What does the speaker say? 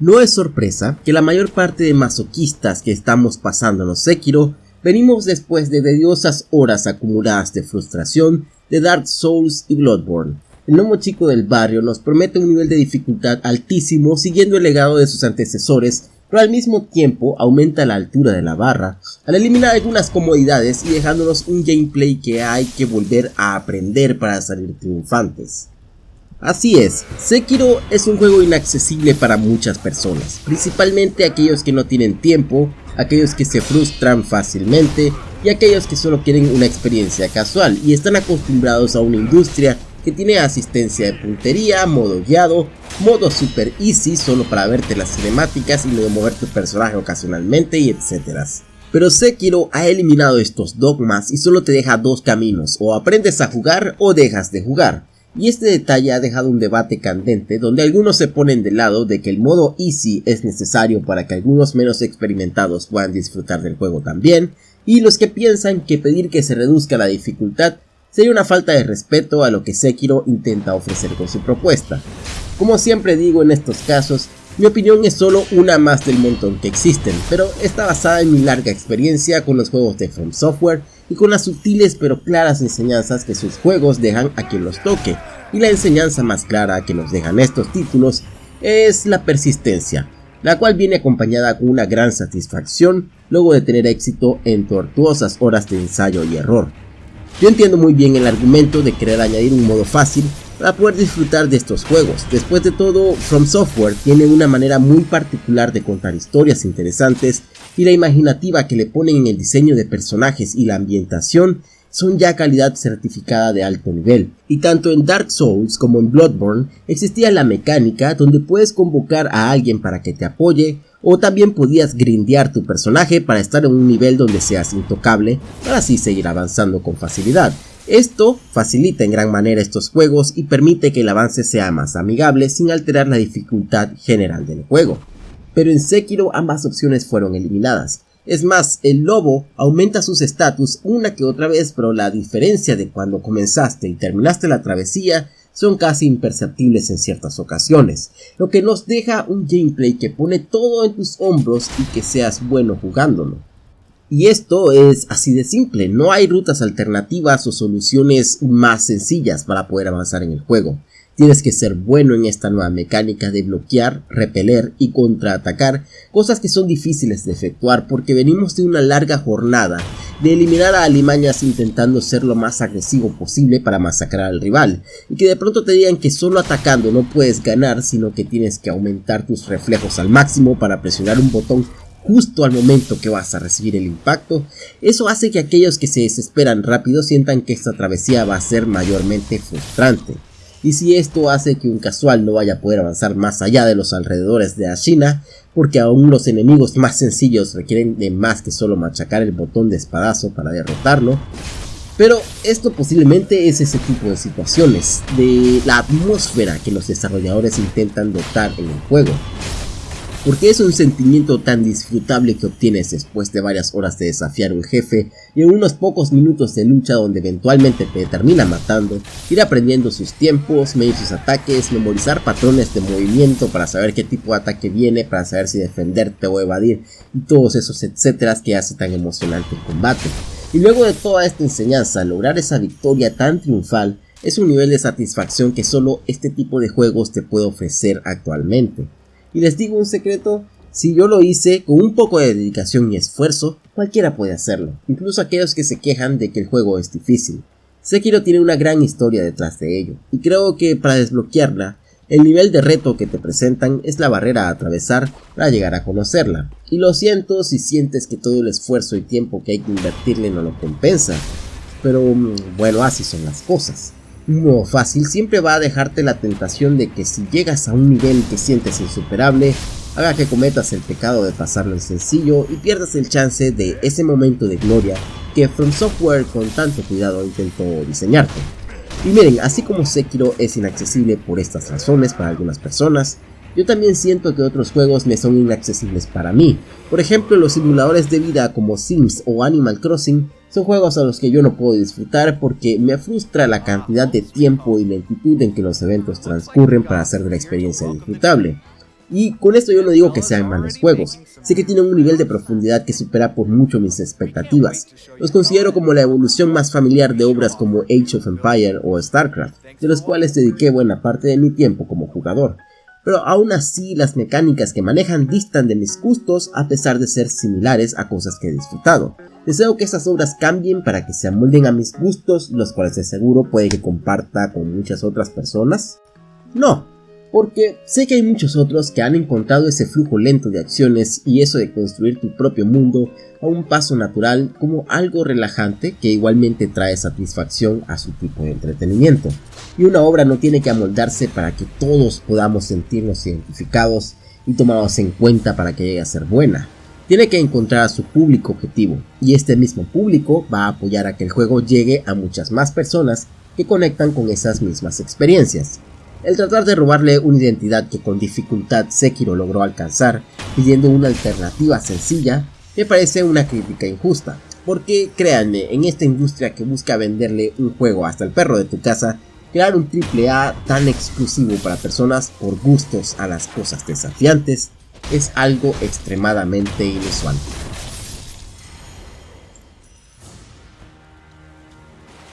No es sorpresa que la mayor parte de masoquistas que estamos pasando en Sekiro venimos después de tediosas horas acumuladas de frustración de Dark Souls y Bloodborne. El gnomo chico del barrio nos promete un nivel de dificultad altísimo siguiendo el legado de sus antecesores, pero al mismo tiempo aumenta la altura de la barra al eliminar algunas comodidades y dejándonos un gameplay que hay que volver a aprender para salir triunfantes. Así es, Sekiro es un juego inaccesible para muchas personas, principalmente aquellos que no tienen tiempo, aquellos que se frustran fácilmente y aquellos que solo quieren una experiencia casual y están acostumbrados a una industria que tiene asistencia de puntería, modo guiado, modo super easy solo para verte las cinemáticas y luego mover tu personaje ocasionalmente y etcétera. Pero Sekiro ha eliminado estos dogmas y solo te deja dos caminos, o aprendes a jugar o dejas de jugar y este detalle ha dejado un debate candente donde algunos se ponen del lado de que el modo easy es necesario para que algunos menos experimentados puedan disfrutar del juego también, y los que piensan que pedir que se reduzca la dificultad sería una falta de respeto a lo que Sekiro intenta ofrecer con su propuesta. Como siempre digo en estos casos, mi opinión es solo una más del montón que existen, pero está basada en mi larga experiencia con los juegos de From Software y con las sutiles pero claras enseñanzas que sus juegos dejan a quien los toque, y la enseñanza más clara que nos dejan estos títulos es la persistencia, la cual viene acompañada con una gran satisfacción luego de tener éxito en tortuosas horas de ensayo y error. Yo entiendo muy bien el argumento de querer añadir un modo fácil para poder disfrutar de estos juegos. Después de todo, From Software tiene una manera muy particular de contar historias interesantes y la imaginativa que le ponen en el diseño de personajes y la ambientación son ya calidad certificada de alto nivel. Y tanto en Dark Souls como en Bloodborne existía la mecánica donde puedes convocar a alguien para que te apoye o también podías grindear tu personaje para estar en un nivel donde seas intocable para así seguir avanzando con facilidad. Esto facilita en gran manera estos juegos y permite que el avance sea más amigable sin alterar la dificultad general del juego. Pero en Sekiro ambas opciones fueron eliminadas. Es más, el lobo aumenta sus estatus una que otra vez, pero la diferencia de cuando comenzaste y terminaste la travesía son casi imperceptibles en ciertas ocasiones, lo que nos deja un gameplay que pone todo en tus hombros y que seas bueno jugándolo. Y esto es así de simple, no hay rutas alternativas o soluciones más sencillas para poder avanzar en el juego. Tienes que ser bueno en esta nueva mecánica de bloquear, repeler y contraatacar, cosas que son difíciles de efectuar porque venimos de una larga jornada de eliminar a alimañas intentando ser lo más agresivo posible para masacrar al rival, y que de pronto te digan que solo atacando no puedes ganar, sino que tienes que aumentar tus reflejos al máximo para presionar un botón justo al momento que vas a recibir el impacto, eso hace que aquellos que se desesperan rápido sientan que esta travesía va a ser mayormente frustrante. Y si esto hace que un casual no vaya a poder avanzar más allá de los alrededores de Ashina, porque aún los enemigos más sencillos requieren de más que solo machacar el botón de espadazo para derrotarlo, pero esto posiblemente es ese tipo de situaciones, de la atmósfera que los desarrolladores intentan dotar en el juego porque es un sentimiento tan disfrutable que obtienes después de varias horas de desafiar a un jefe y en unos pocos minutos de lucha donde eventualmente te termina matando, ir aprendiendo sus tiempos, medir sus ataques, memorizar patrones de movimiento para saber qué tipo de ataque viene, para saber si defenderte o evadir y todos esos etcétera que hace tan emocionante el combate. Y luego de toda esta enseñanza, lograr esa victoria tan triunfal es un nivel de satisfacción que solo este tipo de juegos te puede ofrecer actualmente. Y les digo un secreto, si yo lo hice con un poco de dedicación y esfuerzo, cualquiera puede hacerlo, incluso aquellos que se quejan de que el juego es difícil. Sekiro tiene una gran historia detrás de ello, y creo que para desbloquearla, el nivel de reto que te presentan es la barrera a atravesar para llegar a conocerla. Y lo siento si sientes que todo el esfuerzo y tiempo que hay que invertirle no lo compensa, pero mm, bueno, así son las cosas. Modo fácil siempre va a dejarte la tentación de que si llegas a un nivel que sientes insuperable, haga que cometas el pecado de pasarlo en sencillo y pierdas el chance de ese momento de gloria que From Software con tanto cuidado intentó diseñarte. Y miren, así como Sekiro es inaccesible por estas razones para algunas personas, yo también siento que otros juegos me son inaccesibles para mí. Por ejemplo, los simuladores de vida como Sims o Animal Crossing son juegos a los que yo no puedo disfrutar porque me frustra la cantidad de tiempo y lentitud en que los eventos transcurren para hacer de la experiencia disfrutable. Y con esto yo no digo que sean malos juegos, sé que tienen un nivel de profundidad que supera por mucho mis expectativas. Los considero como la evolución más familiar de obras como Age of Empire o StarCraft, de los cuales dediqué buena parte de mi tiempo como jugador. Pero aún así las mecánicas que manejan distan de mis gustos a pesar de ser similares a cosas que he disfrutado. Deseo que estas obras cambien para que se amolden a mis gustos, los cuales de seguro puede que comparta con muchas otras personas. No, porque sé que hay muchos otros que han encontrado ese flujo lento de acciones y eso de construir tu propio mundo a un paso natural como algo relajante que igualmente trae satisfacción a su tipo de entretenimiento. Y una obra no tiene que amoldarse para que todos podamos sentirnos identificados y tomados en cuenta para que llegue a ser buena. Tiene que encontrar a su público objetivo y este mismo público va a apoyar a que el juego llegue a muchas más personas que conectan con esas mismas experiencias. El tratar de robarle una identidad que con dificultad Sekiro logró alcanzar, pidiendo una alternativa sencilla, me parece una crítica injusta. Porque créanme, en esta industria que busca venderle un juego hasta el perro de tu casa, crear un AAA tan exclusivo para personas por gustos a las cosas desafiantes es algo extremadamente inusual.